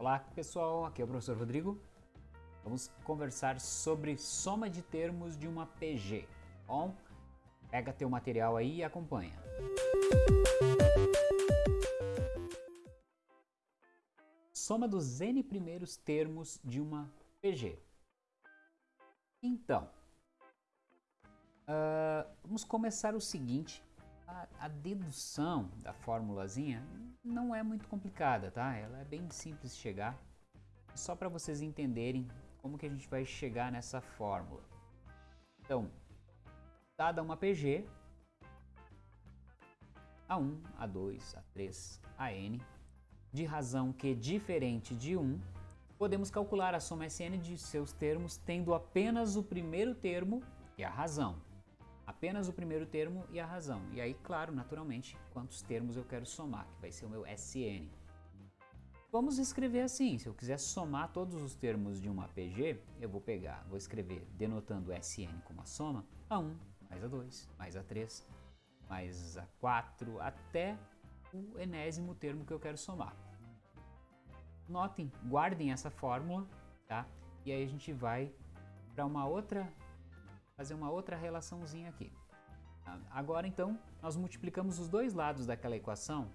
Olá pessoal, aqui é o professor Rodrigo. Vamos conversar sobre soma de termos de uma PG. Bom, pega teu material aí e acompanha. Soma dos n primeiros termos de uma PG. Então, uh, vamos começar o seguinte. A, a, dedução da formulazinha não é muito complicada, tá? Ela é bem simples de chegar. Só para vocês entenderem como que a gente vai chegar nessa fórmula. Então, dada uma PG, A1, A2, A3, AN, de razão que diferente de 1, podemos calcular a soma SN de seus termos tendo apenas o primeiro termo e a razão apenas o primeiro termo e a razão. E aí, claro, naturalmente, quantos termos eu quero somar, que vai ser o meu SN. Vamos escrever assim, se eu quiser somar todos os termos de uma PG, eu vou pegar, vou escrever denotando SN como a soma, A1 mais A2 mais A3 mais A4 até o enésimo termo que eu quero somar. Notem, guardem essa fórmula, tá? E aí a gente vai para uma outra fazer uma outra relaçãozinha aqui. Tá? Agora então, nós multiplicamos os dois lados daquela equação.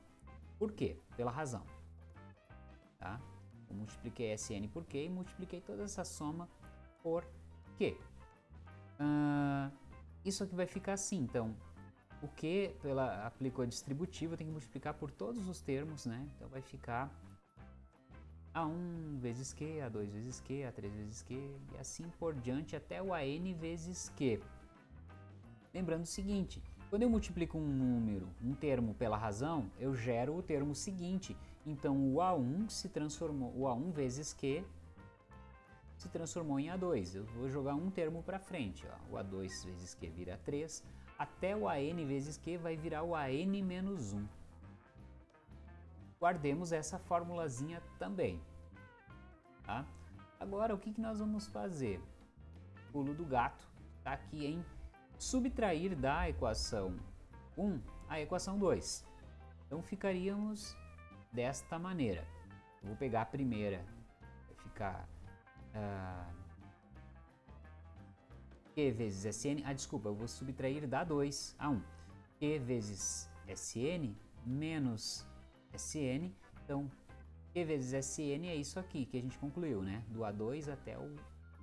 Por quê? Pela razão. Tá? Eu multipliquei SN por Q e multipliquei toda essa soma por Q. Uh, isso aqui vai ficar assim, então, o Q, pela aplicou a distributiva, tem que multiplicar por todos os termos, né? Então vai ficar a1 vezes Q, A2 vezes Q, A3 vezes Q e assim por diante até o AN vezes Q. Lembrando o seguinte, quando eu multiplico um número, um termo pela razão, eu gero o termo seguinte. Então o A1 se transformou, o A1 vezes Q se transformou em A2. Eu vou jogar um termo para frente, ó. o A2 vezes Q vira 3, até o AN vezes Q vai virar o AN menos 1 guardemos essa formulazinha também. Tá? Agora, o que, que nós vamos fazer? Pulo do gato está aqui em subtrair da equação 1 a equação 2. Então, ficaríamos desta maneira. Eu vou pegar a primeira, vai ficar uh, Q vezes Sn, ah, desculpa, eu vou subtrair da 2 a 1. Q vezes Sn menos Sn. Então, Q vezes Sn é isso aqui que a gente concluiu, né? Do A2 até o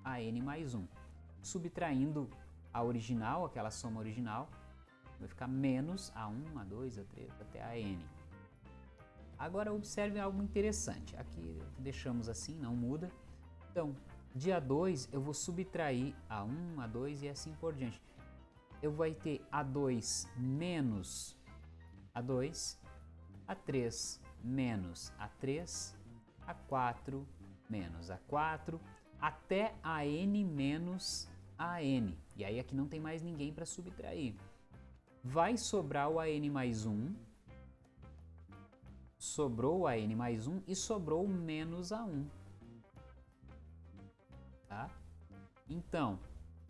AN mais 1. Subtraindo a original, aquela soma original, vai ficar menos A1, A2, A3 até AN. Agora observe algo interessante. Aqui deixamos assim, não muda. Então, de A2 eu vou subtrair A1, A2 e assim por diante. Eu vou ter A2 menos A2 a3 menos A3, A4 menos A4, até a n menos a n. E aí aqui não tem mais ninguém para subtrair. Vai sobrar o AN mais 1, sobrou o AN mais 1 e sobrou menos A1. Tá? Então,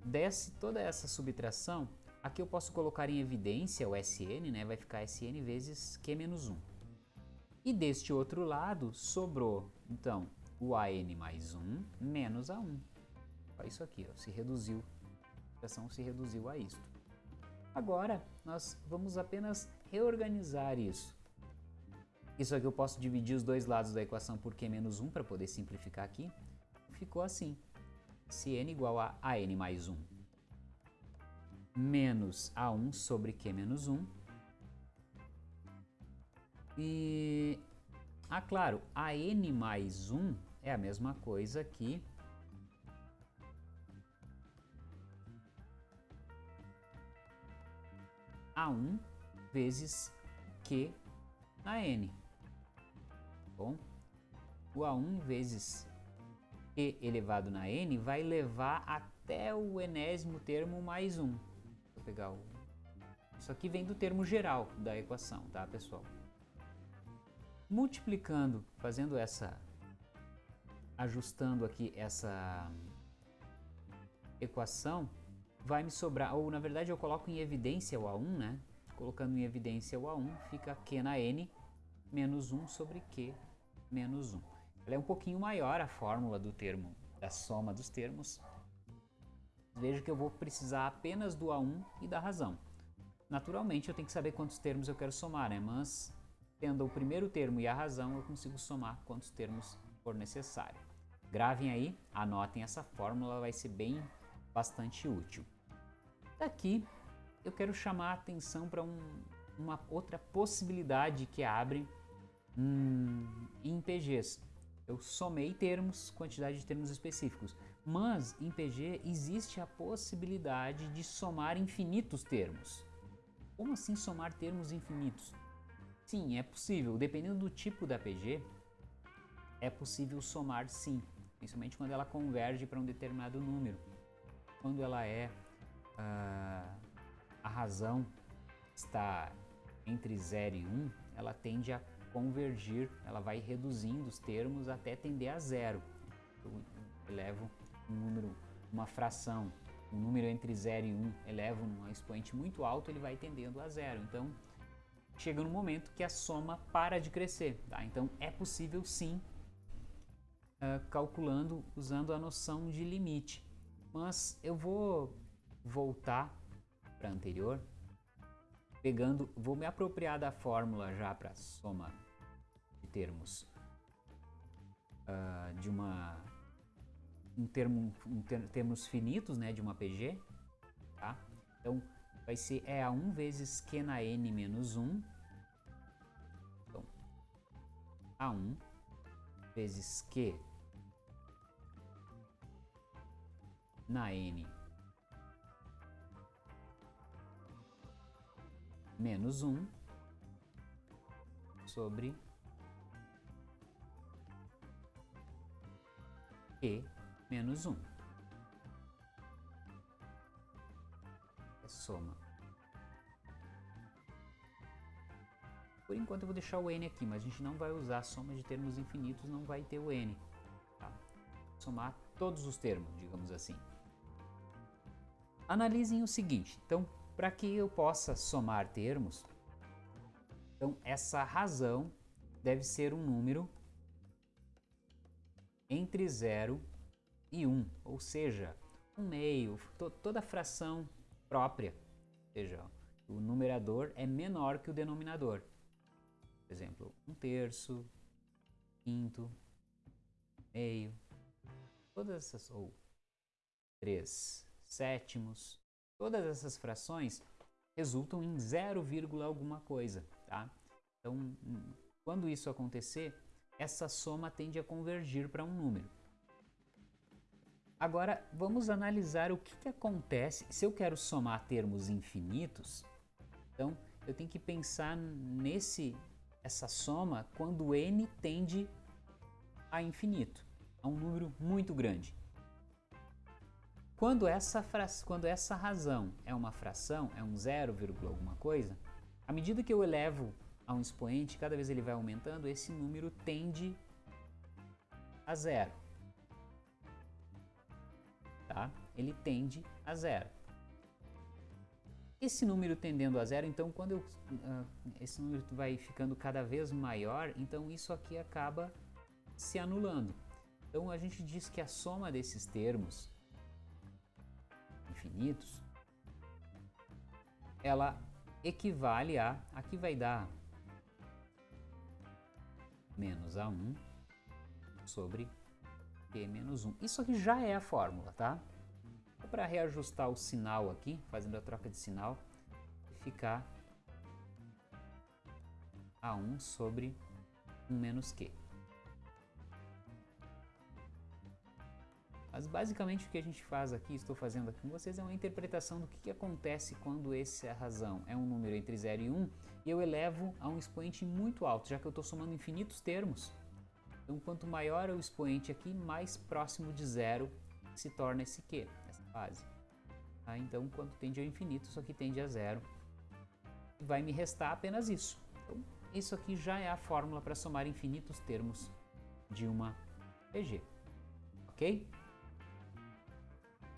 desce toda essa subtração, aqui eu posso colocar em evidência o SN, né? vai ficar SN vezes Q menos 1. E deste outro lado sobrou, então, o AN mais 1 menos A1. Olha isso aqui, ó, se reduziu, a expressão se reduziu a isto. Agora, nós vamos apenas reorganizar isso. Isso aqui eu posso dividir os dois lados da equação por Q menos 1 para poder simplificar aqui. Ficou assim, se n igual a AN mais 1 menos A1 sobre Q menos 1 e, ah, claro, a n mais 1 é a mesma coisa que A1 vezes Q na N. Bom, o A1 vezes Q elevado na N vai levar até o enésimo termo mais 1. Vou pegar o... Isso aqui vem do termo geral da equação, tá, pessoal? Multiplicando, fazendo essa, ajustando aqui essa equação, vai me sobrar, ou na verdade eu coloco em evidência o A1, né? Colocando em evidência o A1, fica Q na N menos 1 sobre Q menos 1. ela é um pouquinho maior a fórmula do termo, da soma dos termos. Veja que eu vou precisar apenas do A1 e da razão. Naturalmente eu tenho que saber quantos termos eu quero somar, né? mas tendo o primeiro termo e a razão eu consigo somar quantos termos for necessário. Gravem aí, anotem essa fórmula, vai ser bem bastante útil. Daqui eu quero chamar a atenção para um, uma outra possibilidade que abre hum, em PGs. Eu somei termos, quantidade de termos específicos, mas em PG existe a possibilidade de somar infinitos termos. Como assim somar termos infinitos? Sim, é possível. Dependendo do tipo da PG, é possível somar sim, principalmente quando ela converge para um determinado número. Quando ela é uh, a razão está entre 0 e 1, um, ela tende a convergir, ela vai reduzindo os termos até tender a zero. Eu elevo um número, uma fração, um número entre 0 e 1, um, elevo um expoente muito alto, ele vai tendendo a zero. Então, chega no momento que a soma para de crescer. Tá? Então, é possível sim, uh, calculando, usando a noção de limite. Mas eu vou voltar para anterior pegando, vou me apropriar da fórmula já para soma de termos uh, de uma um termo, um ter, termos finitos, né, de uma PG, tá? Então vai ser E a 1 vezes Q na N menos 1. Então, A1 vezes Q na N menos 1 sobre E menos 1. É soma. Por enquanto eu vou deixar o n aqui, mas a gente não vai usar soma de termos infinitos, não vai ter o n. Tá? Somar todos os termos, digamos assim. Analisem o seguinte, então para que eu possa somar termos, então essa razão deve ser um número entre 0 e 1, um, ou seja, um meio, to toda fração própria, ou seja, o numerador é menor que o denominador. Por exemplo, um terço, quinto, meio, todas essas, ou três sétimos, Todas essas frações resultam em 0, alguma coisa, tá? Então, quando isso acontecer, essa soma tende a convergir para um número. Agora, vamos analisar o que, que acontece se eu quero somar termos infinitos. Então, eu tenho que pensar nesse essa soma quando n tende a infinito, a um número muito grande. Quando essa, quando essa razão é uma fração, é um 0, alguma coisa, à medida que eu elevo a um expoente, cada vez ele vai aumentando, esse número tende a zero. Tá? Ele tende a zero. Esse número tendendo a zero, então quando eu, uh, esse número vai ficando cada vez maior, então isso aqui acaba se anulando. Então a gente diz que a soma desses termos infinitos, ela equivale a, aqui vai dar menos A1 sobre P menos 1. Isso aqui já é a fórmula, tá? Para reajustar o sinal aqui, fazendo a troca de sinal, ficar A1 sobre 1 menos Q. Mas basicamente o que a gente faz aqui, estou fazendo aqui com vocês, é uma interpretação do que, que acontece quando essa razão é um número entre 0 e 1 um, e eu elevo a um expoente muito alto, já que eu estou somando infinitos termos. Então quanto maior é o expoente aqui, mais próximo de zero se torna esse Q, base. Tá? Então quando tende ao infinito, isso aqui tende a zero. Vai me restar apenas isso. Então isso aqui já é a fórmula para somar infinitos termos de uma PG. Ok?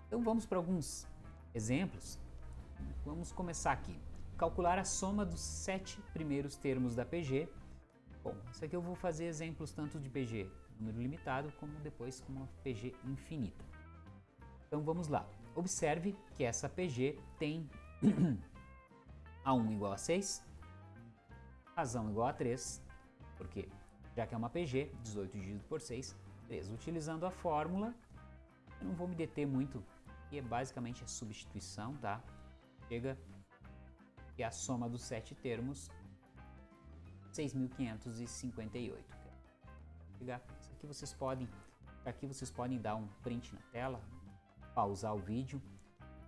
Então vamos para alguns exemplos. Vamos começar aqui. Calcular a soma dos sete primeiros termos da PG Bom, isso aqui eu vou fazer exemplos tanto de PG número limitado, como depois com uma PG infinita. Então vamos lá. Observe que essa PG tem A1 igual a 6, razão igual a 3, porque já que é uma PG, 18 dividido por 6, 3. Utilizando a fórmula, eu não vou me deter muito, que é basicamente a substituição, tá? Chega que a soma dos sete termos 6.558. Chegar, isso aqui vocês podem, aqui vocês podem dar um print na tela, pausar o vídeo,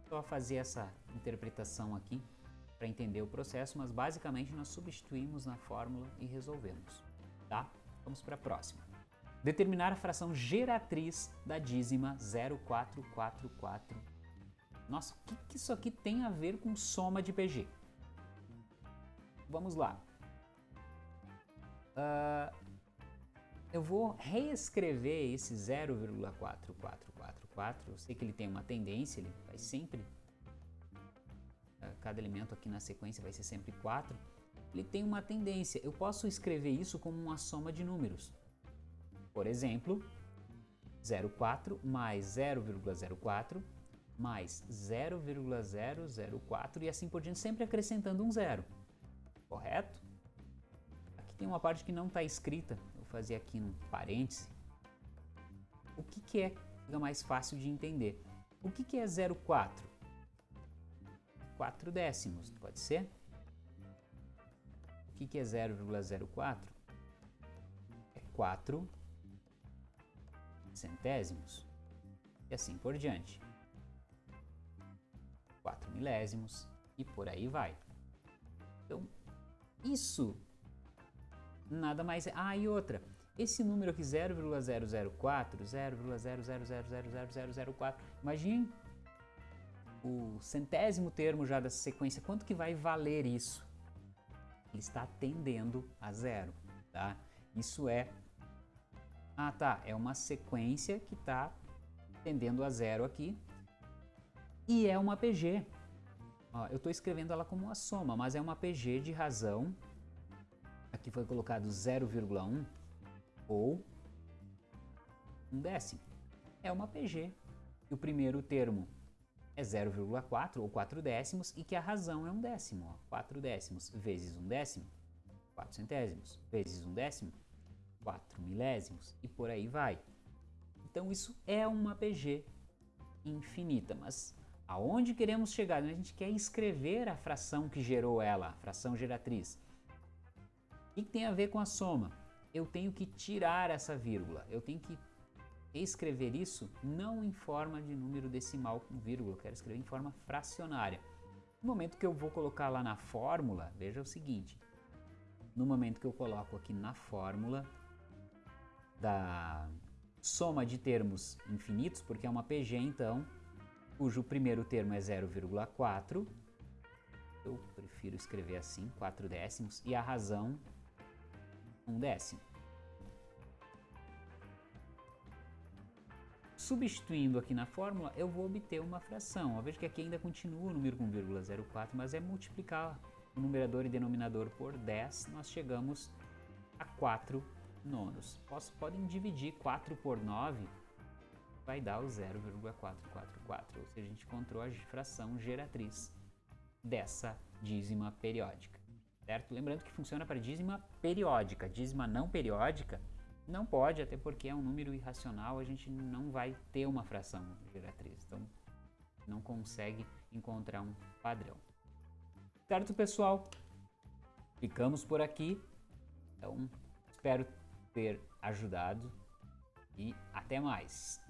só fazer essa interpretação aqui para entender o processo, mas basicamente nós substituímos na fórmula e resolvemos, tá? Vamos para a próxima. Determinar a fração geratriz da dízima 0444. Nossa, o que, que isso aqui tem a ver com soma de PG? Vamos lá. Uh, eu vou reescrever esse 0,4444. Eu sei que ele tem uma tendência, ele vai sempre... Uh, cada elemento aqui na sequência vai ser sempre 4. Ele tem uma tendência. Eu posso escrever isso como uma soma de números. Por exemplo, 0,4 mais 0,04 mais 0,004 e assim por diante, sempre acrescentando um zero. Correto? Aqui tem uma parte que não está escrita, vou fazer aqui um parêntese. O que, que é fica mais fácil de entender? O que, que é 0,4? 4 décimos, pode ser? O que, que é 0,04? É 4 centésimos e assim por diante. 4 milésimos e por aí vai. Então, isso nada mais é... Ah, e outra, esse número aqui 0,004, 0,0000004, imagine o centésimo termo já dessa sequência, quanto que vai valer isso? Ele está tendendo a zero, tá? Isso é ah, tá. É uma sequência que está tendendo a zero aqui. E é uma PG. Ó, eu estou escrevendo ela como uma soma, mas é uma PG de razão. Aqui foi colocado 0,1 ou um décimo. É uma PG. E o primeiro termo é 0,4 ou 4 décimos e que a razão é um décimo. Ó. 4 décimos vezes um décimo, 4 centésimos, vezes um décimo, 4 milésimos e por aí vai. Então isso é uma PG infinita, mas aonde queremos chegar? A gente quer escrever a fração que gerou ela, a fração geratriz. O que tem a ver com a soma? Eu tenho que tirar essa vírgula, eu tenho que escrever isso não em forma de número decimal com vírgula, eu quero escrever em forma fracionária. No momento que eu vou colocar lá na fórmula, veja o seguinte, no momento que eu coloco aqui na fórmula, da soma de termos infinitos, porque é uma PG então, cujo primeiro termo é 0,4, eu prefiro escrever assim, 4 décimos, e a razão 1 décimo. Substituindo aqui na fórmula, eu vou obter uma fração. Veja que aqui ainda continua o número com vírgula 0,4, mas é multiplicar o numerador e denominador por 10, nós chegamos a 4 nonos. Posso, podem dividir 4 por 9, vai dar o 0,444, ou seja, a gente encontrou a fração geratriz dessa dízima periódica, certo? Lembrando que funciona para dízima periódica, dízima não periódica não pode, até porque é um número irracional, a gente não vai ter uma fração geratriz, então não consegue encontrar um padrão. Certo, pessoal? Ficamos por aqui. Então, espero ter ajudado e até mais!